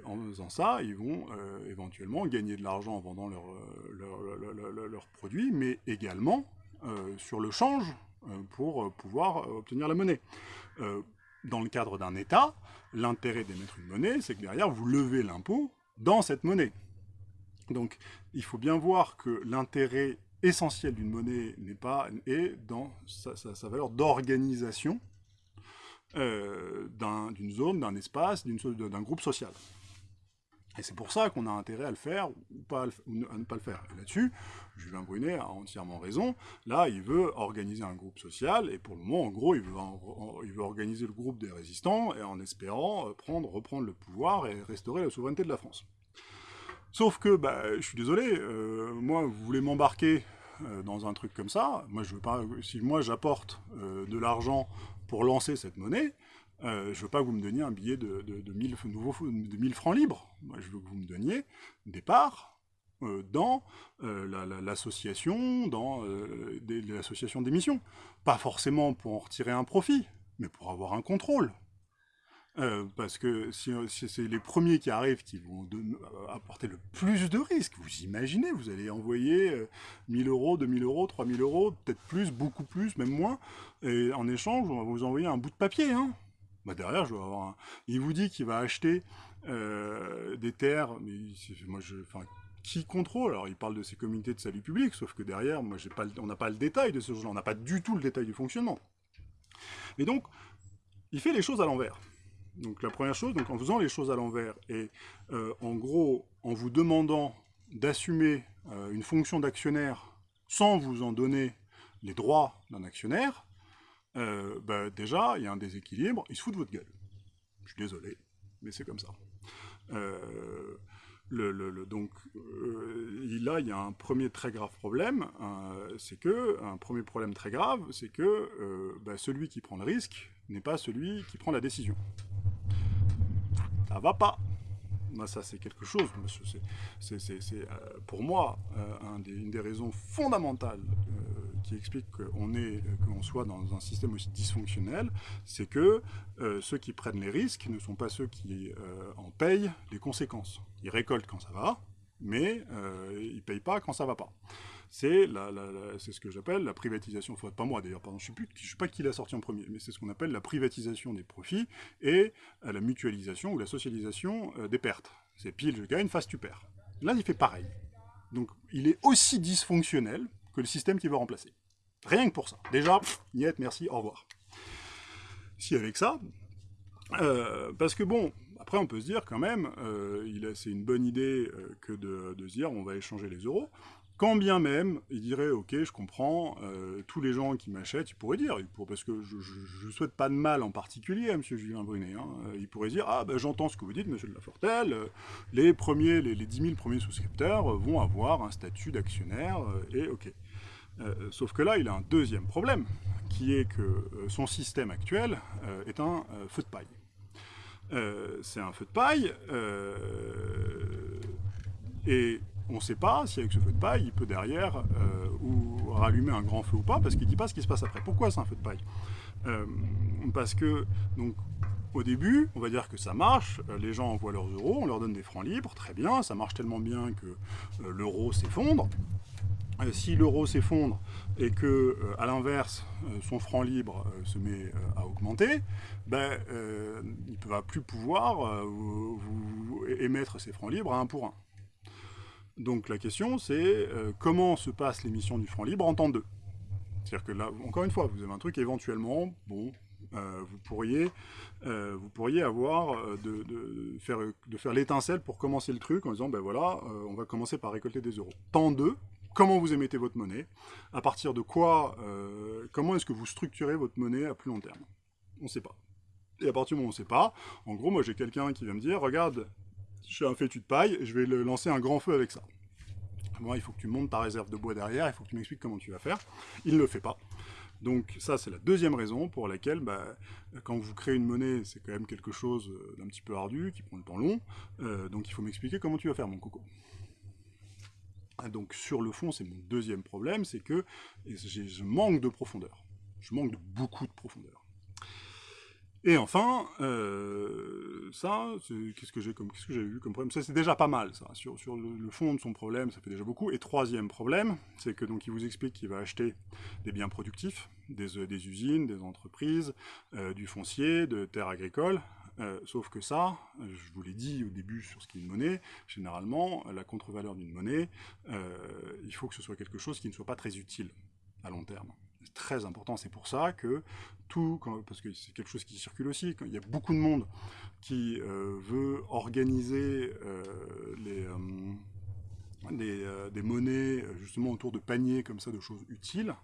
en faisant ça, ils vont éventuellement gagner de l'argent en vendant leurs produits, mais également sur le change pour pouvoir obtenir la monnaie. dans le cadre d'un État, l'intérêt d'émettre une monnaie, c'est que derrière, vous levez l'impôt dans cette monnaie. Donc, il faut bien voir que l'intérêt essentiel d'une monnaie n'est pas est dans sa, valeur d'organisation euh, d'une zone, d'un espace, d'un groupe social. Et c'est pour ça qu'on a intérêt à le faire ou, pas à, ne pas le faire. Là-dessus, Julien Brunet a entièrement raison. Là, il veut organiser un groupe social, et pour le moment, en gros, il veut, organiser le groupe des résistants, en espérant euh, prendre, reprendre le pouvoir et restaurer la souveraineté de la France. Sauf que, bah, je suis désolé, euh, moi, vous voulez m'embarquer euh, dans un truc comme ça, moi, je veux pas, si moi j'apporte euh, de l'argent pour lancer cette monnaie, je veux pas que vous me donniez un billet de, de, de, 1000, de 1000 francs libres. Moi, je veux que vous me donniez des parts dans l'association, dans l'association d'émission. Pas forcément pour en retirer un profit, mais pour avoir un contrôle. Euh, parce que si, c'est les premiers qui arrivent qui vont euh, apporter le plus de risques, vous imaginez, vous allez envoyer 1000 euh, euros, 2000 euros, 3000 euros, peut-être plus, beaucoup plus, même moins, et en échange, on va vous envoyer un bout de papier. Hein. Bah derrière, je vais avoir un... Il vous dit qu'il va acheter des terres, mais qui contrôle? Alors, il parle de ces comités de salut public, sauf que derrière, moi, on n'a pas le détail de ce genre-là, on n'a pas du tout le détail du fonctionnement. Et donc, il fait les choses à l'envers. Donc la première chose, donc en faisant les choses à l'envers, et euh, en gros, en vous demandant d'assumer euh, une fonction d'actionnaire sans vous en donner les droits d'un actionnaire, euh, bah, déjà, il y a un déséquilibre, il se fout de votre gueule. Je suis désolé, mais c'est comme ça. Donc là, il y a un premier très grave problème, c'est que, un premier problème très grave, c'est que bah, celui qui prend le risque n'est pas celui qui prend la décision ça va pas. Ça, c'est quelque chose, c'est euh, pour moi euh, une des raisons fondamentales euh, qui explique qu'on soit dans un système aussi dysfonctionnel, c'est que ceux qui prennent les risques ne sont pas ceux qui en payent les conséquences. Ils récoltent quand ça va, mais ils payent pas quand ça va pas c'est ce que j'appelle la privatisation, pas moi d'ailleurs, pardon, je ne sais, pas qui l'a sorti en premier, mais c'est ce qu'on appelle la privatisation des profits et euh, la mutualisation ou la socialisation euh, des pertes. C'est pile je gagne, face tu perds. Là, il fait pareil. Donc, il est aussi dysfonctionnel que le système qui veut remplacer. Rien que pour ça. Déjà, niet, merci, au revoir. Si avec ça, euh, parce que bon, après on peut se dire quand même, c'est une bonne idée que de, de, se dire on va échanger les euros, quand bien même, il dirait, ok, je comprends, euh, tous les gens qui m'achètent, il pourrait dire, parce que je ne souhaite pas de mal en particulier à M. Julien Brunet, hein, il pourrait dire, ah ben j'entends ce que vous dites, M. de Lafortelle, euh, les premiers, les, les 10 000 premiers souscripteurs vont avoir un statut d'actionnaire, euh, et ok. sauf que là, il a un deuxième problème, qui est que son système actuel est un feu de paille. C'est un feu de paille, et on ne sait pas si avec ce feu de paille, il peut derrière euh, ou rallumer un grand feu ou pas, parce qu'il ne dit pas ce qui se passe après. Pourquoi c'est un feu de paille? Euh, Parce que, donc, au début, on va dire que ça marche, euh, les gens envoient leurs euros, on leur donne des francs libres, très bien, ça marche tellement bien que l'euro s'effondre. si l'euro s'effondre et que, à l'inverse, son franc libre se met à augmenter, ben, il ne va plus pouvoir émettre ses francs libres à un pour un. Donc la question, c'est euh, comment se passe l'émission du franc libre en temps 2 C'est-à-dire que là, encore une fois, vous avez un truc éventuellement, bon, euh, vous, pourriez, euh, vous pourriez avoir de, faire, de faire l'étincelle pour commencer le truc en disant, ben voilà, on va commencer par récolter des euros. Temps 2, comment vous émettez votre monnaie, à partir de quoi, comment est-ce que vous structurez votre monnaie à plus long terme? On ne sait pas. Et à partir du moment où on ne sait pas, en gros, moi j'ai quelqu'un qui va me dire, regarde, je fais un fétu de paille, je vais lancer un grand feu avec ça. Moi, il faut que tu montes ta réserve de bois derrière, il faut que tu m'expliques comment tu vas faire. Il ne le fait pas. Donc ça, c'est la deuxième raison pour laquelle, bah, quand vous créez une monnaie, c'est quand même quelque chose d'un petit peu ardu, qui prend le temps long, euh, donc il faut m'expliquer comment tu vas faire, mon coco. Donc sur le fond, c'est mon deuxième problème, c'est que je manque de profondeur. Je manque de beaucoup de profondeur. Et enfin, euh, ça, qu'est-ce que j'ai comme, que comme problème? Ça, c'est déjà pas mal, ça. Sur, le, fond de son problème, ça fait déjà beaucoup. Et troisième problème, c'est que donc il vous explique qu'il va acheter des biens productifs, des, euh, usines, des entreprises, euh, du foncier, de terres agricoles. sauf que ça, je vous l'ai dit au début sur ce qui est une monnaie, généralement, la contre-valeur d'une monnaie, il faut que ce soit quelque chose qui ne soit pas très utile à long terme très important. C'est pour ça que tout, parce que c'est quelque chose qui circule aussi, quand il y a beaucoup de monde qui euh, veut organiser euh, les, euh, des, monnaies justement autour de paniers comme ça de choses utiles,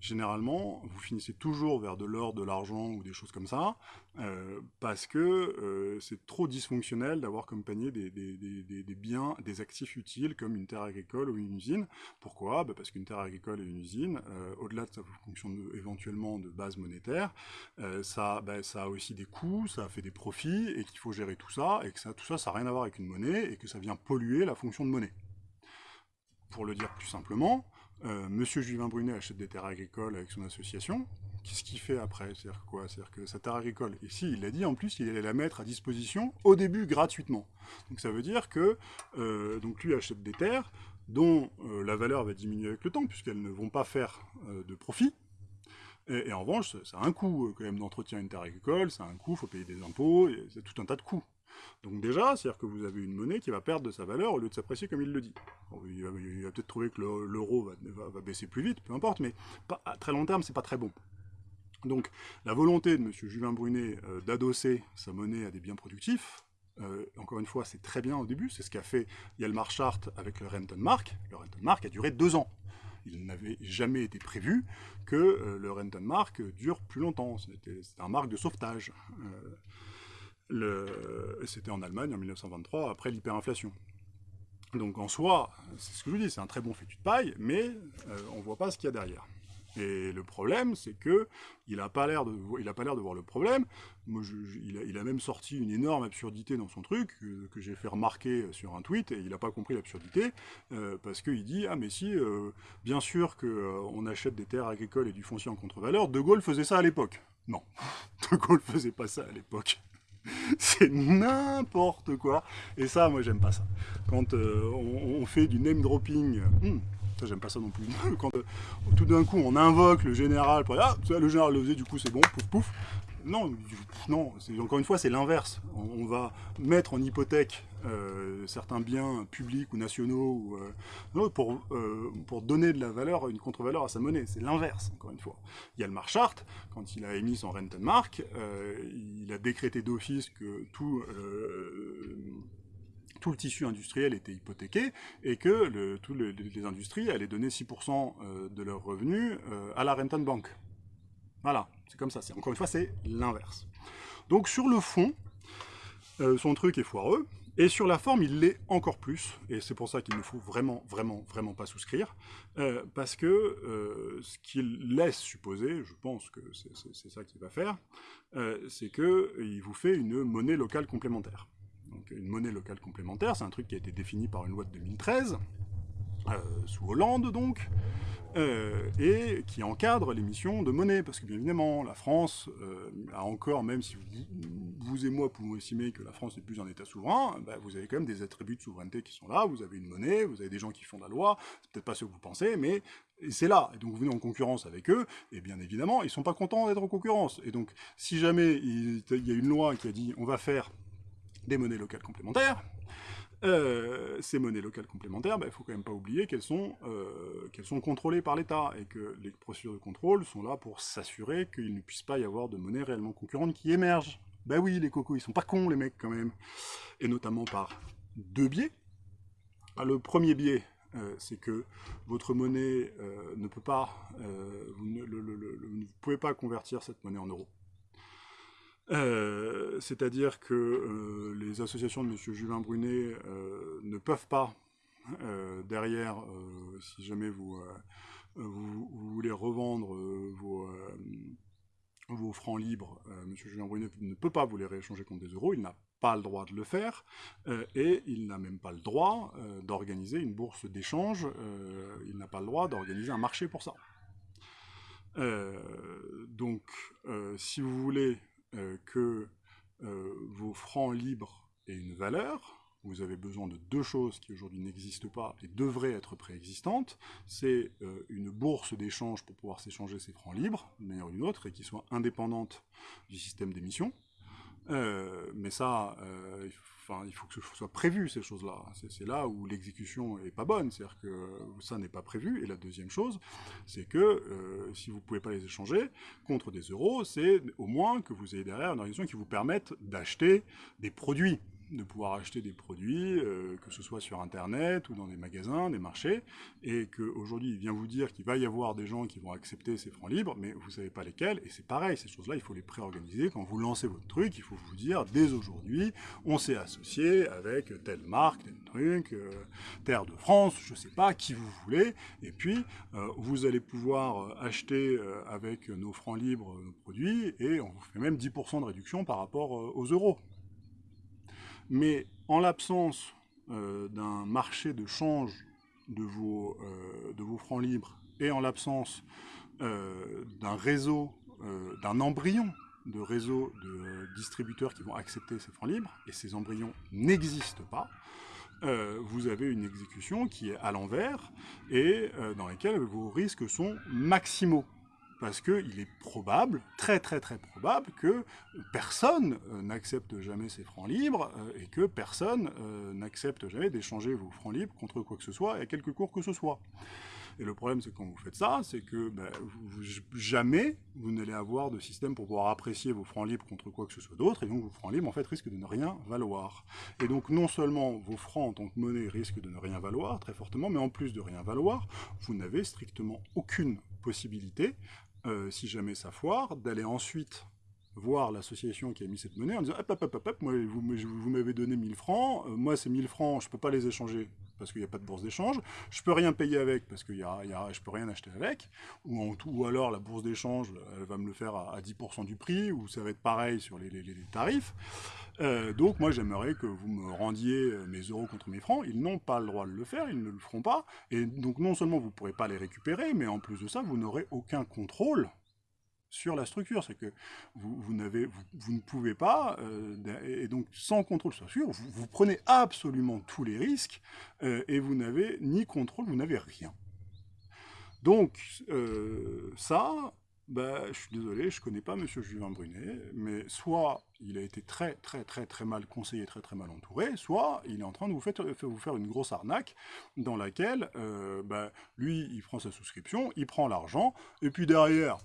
généralement, vous finissez toujours vers de l'or, de l'argent ou des choses comme ça, euh, parce que euh, c'est trop dysfonctionnel d'avoir comme panier des, biens, des actifs utiles comme une terre agricole ou une usine. Pourquoi? Bah, Parce qu'une terre agricole et une usine, euh, au-delà de sa fonction éventuellement de base monétaire, ça, bah, ça a aussi des coûts, ça fait des profits, et qu'il faut gérer tout ça, et que tout ça, ça n'a rien à voir avec une monnaie, et que ça vient polluer la fonction de monnaie. Pour le dire plus simplement, euh, Monsieur Juvin Brunet achète des terres agricoles avec son association. Qu'est-ce qu'il fait après? C'est-à-dire quoi? C'est-à-dire que sa terre agricole, ici, il l'a dit en plus, il allait la mettre à disposition au début gratuitement. Donc ça veut dire que euh, donc lui achète des terres dont euh, la valeur va diminuer avec le temps, puisqu'elles ne vont pas faire de profit. Et, en revanche, ça a un coût quand même d'entretien une terre agricole, ça a un coût, il faut payer des impôts, c'est tout un tas de coûts. Donc déjà, c'est-à-dire que vous avez une monnaie qui va perdre de sa valeur au lieu de s'apprécier comme il le dit. il va, peut-être trouver que l'euro va, baisser plus vite, peu importe, mais à très long terme, c'est pas très bon. Donc la volonté de M. Julien Brunet euh, d'adosser sa monnaie à des biens productifs, euh, encore une fois, c'est très bien au début, c'est ce qu'a fait Yalmar Chart avec le Renton Mark. Le Renton Mark a duré deux ans. Il n'avait jamais été prévu que euh, le Renton Mark dure plus longtemps. C'était un marque de sauvetage. C'était en Allemagne en 1923, après l'hyperinflation. Donc en soi, c'est ce que je vous dis, c'est un très bon fétu de paille, mais euh, on ne voit pas ce qu'il y a derrière. Et le problème, c'est que il n'a pas l'air de, de voir le problème. Moi, il, a, même sorti une énorme absurdité dans son truc que, j'ai fait remarquer sur un tweet et il n'a pas compris l'absurdité euh, parce qu'il dit ah mais si, euh, bien sûr que euh, on achète des terres agricoles et du foncier en contre-valeur. De Gaulle faisait ça à l'époque. Non, De Gaulle faisait pas ça à l'époque. c'est n'importe quoi. Et ça, moi, j'aime pas ça. Quand on, fait du name dropping, hmm, ça, j'aime pas ça non plus. Quand euh, tout d'un coup, on invoque le général pour dire Ah, le général le faisait, du coup, c'est bon, pouf, pouf. Non, non encore une fois, c'est l'inverse. On, va mettre en hypothèque euh, certains biens publics ou nationaux euh, pour, pour donner de la valeur, une contre-valeur à sa monnaie. C'est l'inverse, encore une fois. Il y a le Marchart, quand il a émis son Rentenmark, il a décrété d'office que tout le tissu industriel était hypothéqué et que tous les industries allaient donner 6% euh, de leurs revenus euh, à la Rentenbank. Voilà, c'est comme ça. Encore une fois, c'est l'inverse. Donc sur le fond, euh, son truc est foireux, et sur la forme, il l'est encore plus, et c'est pour ça qu'il ne faut vraiment, vraiment, vraiment pas souscrire, parce que ce qu'il laisse supposer, je pense que c'est ça qu'il va faire, c'est qu'il vous fait une monnaie locale complémentaire une monnaie locale complémentaire, c'est un truc qui a été défini par une loi de 2013, euh, sous Hollande donc, euh, et qui encadre l'émission de monnaie, parce que bien évidemment, la France euh, a encore, même si vous, et moi pouvons estimer que la France n'est plus un État souverain, bah, vous avez quand même des attributs de souveraineté qui sont là, vous avez une monnaie, vous avez des gens qui font la loi, c'est peut-être pas ce que vous pensez, mais c'est là, et donc vous venez en concurrence avec eux, et bien évidemment, ils sont pas contents d'être en concurrence, et donc si jamais il y a une loi qui a dit on va faire des monnaies locales complémentaires. Euh, ces monnaies locales complémentaires, il bah, ne faut quand même pas oublier qu'elles sont, euh, sont contrôlées par l'État, et que les procédures de contrôle sont là pour s'assurer qu'il ne puisse pas y avoir de monnaie réellement concurrente qui émerge. Ben oui, les cocos, ils sont pas cons, les mecs, quand même. Et notamment par deux biais. Ah, le premier biais, euh, c'est que votre monnaie ne peut pas, vous ne, vous pouvez pas convertir cette monnaie en euros. Euh, c'est-à-dire que euh, les associations de M. Julien Brunet euh, ne peuvent pas, derrière, si jamais vous, voulez revendre vos, francs libres, M. Julien Brunet ne peut pas vous les rééchanger contre des euros, il n'a pas le droit de le faire, et il n'a même pas le droit d'organiser une bourse d'échange, il n'a pas le droit d'organiser un marché pour ça. donc, si vous voulez que euh, vos francs libres aient une valeur, vous avez besoin de deux choses qui aujourd'hui n'existent pas et devraient être préexistantes. C'est euh, une bourse d'échange pour pouvoir s'échanger ces francs libres, d'une manière ou d'une autre, et qui soit indépendante du système d'émission. Mais ça, il faut que ce soit prévu, ces choses-là. C'est là où l'exécution est pas bonne, c'est-à-dire que ça n'est pas prévu. Et la deuxième chose, c'est que euh, si vous ne pouvez pas les échanger contre des euros, c'est au moins que vous ayez derrière une organisation qui vous permette d'acheter des produits de pouvoir acheter des produits, euh, que ce soit sur Internet ou dans des magasins, des marchés, et qu'aujourd'hui il vient vous dire qu'il va y avoir des gens qui vont accepter ces francs libres, mais vous ne savez pas lesquels, et c'est pareil, ces choses-là, il faut les préorganiser. Quand vous lancez votre truc, il faut vous dire, dès aujourd'hui, on s'est associé avec telle marque, tel truc, euh, Terre de France, je ne sais pas, qui vous voulez, et puis euh, vous allez pouvoir acheter avec nos francs libres nos produits, et on vous fait même 10% de réduction par rapport aux euros. Mais en l'absence euh, d'un marché de change de vos, euh, de vos francs libres et en l'absence euh, d'un réseau, d'un embryon de réseau de distributeurs qui vont accepter ces francs libres, et ces embryons n'existent pas, vous avez une exécution qui est à l'envers et dans laquelle vos risques sont maximaux parce qu'il est probable, très très très probable, que personne euh, n'accepte jamais ces francs libres euh, et que personne euh, n'accepte jamais d'échanger vos francs libres contre quoi que ce soit, à quelque cours que ce soit. Et le problème, c'est quand vous faites ça, c'est que ben, jamais vous n'allez avoir de système pour pouvoir apprécier vos francs libres contre quoi que ce soit d'autre, et donc vos francs libres, en fait, risquent de ne rien valoir. Et donc, non seulement vos francs en tant que monnaie risquent de ne rien valoir, très fortement, mais en plus de rien valoir, vous n'avez strictement aucune possibilité si jamais ça foire, d'aller ensuite voir l'association qui a mis cette monnaie en disant hop, hop, hop, hop, moi, vous, vous m'avez donné 1000 francs, euh, moi ces 1000 francs, je peux pas les échanger parce qu'il n'y a pas de bourse d'échange, je peux rien payer avec parce que y a, y a, je peux rien acheter avec, ou, en tout, ou alors la bourse d'échange, elle va me le faire à, 10% du prix, ou ça va être pareil sur les, les, les tarifs. Euh, donc moi j'aimerais que vous me rendiez euh, mes euros contre mes francs, ils n'ont pas le droit de le faire, ils ne le feront pas, et donc non seulement vous ne pourrez pas les récupérer, mais en plus de ça, vous n'aurez aucun contrôle sur la structure, c'est que vous, vous, vous, ne pouvez pas, euh, et donc sans contrôle structure, vous, prenez absolument tous les risques, euh, et vous n'avez ni contrôle, vous n'avez rien. Donc euh, ça, bah, je suis désolé, je ne connais pas M. Juvin Brunet, mais soit il a été très très très très mal conseillé, très très mal entouré, soit il est en train de vous faire, vous faire une grosse arnaque dans laquelle, bah, lui, il prend sa souscription, il prend l'argent, et puis derrière,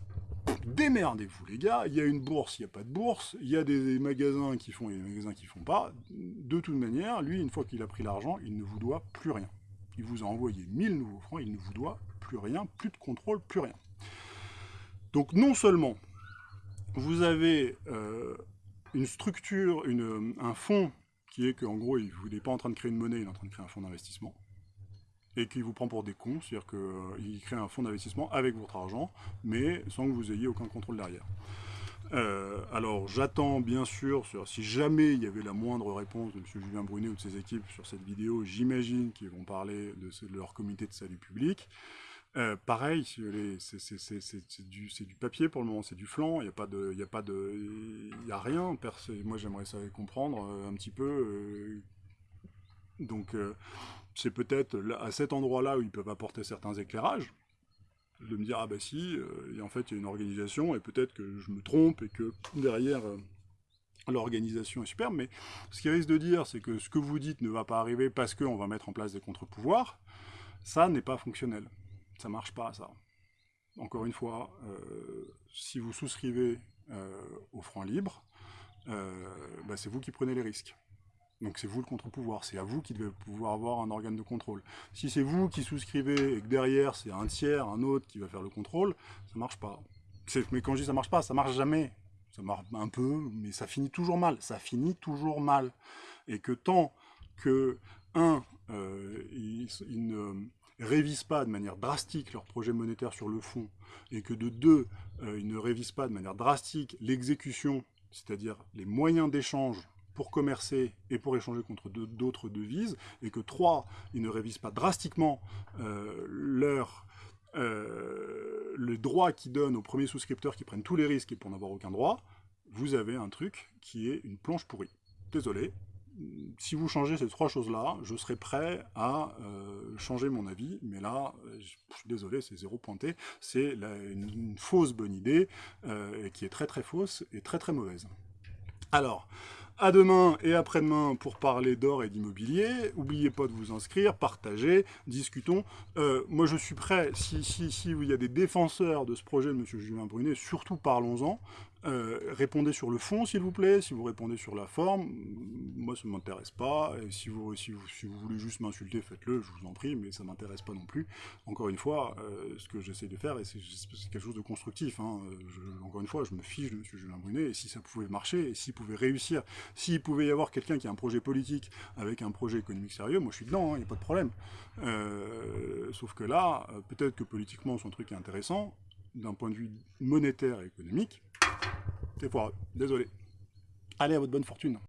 démerdez-vous les gars, il y a une bourse, il n'y a pas de bourse, il y a des magasins qui font et des magasins qui font pas. De toute manière, lui, une fois qu'il a pris l'argent, il ne vous doit plus rien. Il vous a envoyé 1000 nouveaux francs, il ne vous doit plus rien, plus de contrôle, plus rien. Donc non seulement vous avez euh, une structure, un fonds qui est qu'en gros, il n'est pas en train de créer une monnaie, il est en train de créer un fonds d'investissement et qui vous prend pour des cons, c'est-à-dire qu'il euh, crée un fonds d'investissement avec votre argent, mais sans que vous ayez aucun contrôle derrière. Euh, alors j'attends bien sûr, si jamais il y avait la moindre réponse de M. Julien Brunet ou de ses équipes sur cette vidéo, j'imagine qu'ils vont parler de, leur comité de salut public. Euh, pareil, c'est du, papier pour le moment, c'est du flanc, il n'y a a a rien. Moi j'aimerais ça comprendre un petit peu. donc c'est peut-être à cet endroit-là où ils peuvent apporter certains éclairages, de me dire, ah bah si, euh, en fait il y a une organisation, et peut-être que je me trompe, et que derrière, euh, l'organisation est superbe, mais ce qui risque de dire, c'est que ce que vous dites ne va pas arriver parce qu'on va mettre en place des contre-pouvoirs, ça n'est pas fonctionnel. Ça marche pas, ça. Encore une fois, euh, si vous souscrivez au franc libre, bah, c'est vous qui prenez les risques. Donc c'est vous le contre-pouvoir, c'est à vous qui devez pouvoir avoir un organe de contrôle. Si c'est vous qui souscrivez et que derrière c'est un tiers, un autre qui va faire le contrôle, ça marche pas. Mais quand je dis ça marche pas, ça marche jamais. Ça marche un peu, mais ça finit toujours mal. Ça finit toujours mal. Et que tant que, un, euh, ils, ne révisent pas de manière drastique leur projet monétaire sur le fond, et que de deux, euh, ils ne révisent pas de manière drastique l'exécution, c'est-à-dire les moyens d'échange pour commercer et pour échanger contre d'autres devises, et que trois, ils ne révisent pas drastiquement euh, leur, euh, le droit qu'ils donnent aux premiers souscripteurs qui prennent tous les risques et pour n'avoir aucun droit, vous avez un truc qui est une planche pourrie. Désolé, si vous changez ces trois choses-là, je serai prêt à euh, changer mon avis, mais là, suis désolé, c'est zéro pointé, c'est une, fausse bonne idée, qui est très très fausse et très très mauvaise. Alors, à demain et après-demain pour parler d'or et d'immobilier. N'oubliez pas de vous inscrire, partager, discutons. Euh, moi, je suis prêt, si, si, si y a des défenseurs de ce projet de M. Julien Brunet, surtout parlons-en. Euh, répondez sur le fond, s'il vous plaît. Si vous répondez sur la forme, moi, ça ne m'intéresse pas. Et si vous, si, vous, si vous voulez juste m'insulter, faites-le, je vous en prie, mais ça ne m'intéresse pas non plus. Encore une fois, euh, ce que j'essaie de faire, c'est quelque chose de constructif, hein, encore une fois, je me fiche de M. Julien Brunet, et si ça pouvait marcher, et s'il pouvait réussir, s'il pouvait y avoir quelqu'un qui a un projet politique avec un projet économique sérieux, moi je suis dedans, il hein, n'y a pas de problème. Euh, sauf que là, peut-être que politiquement son truc est intéressant, d'un point de vue monétaire et économique, c'est foireux. Désolé. Allez, à votre bonne fortune.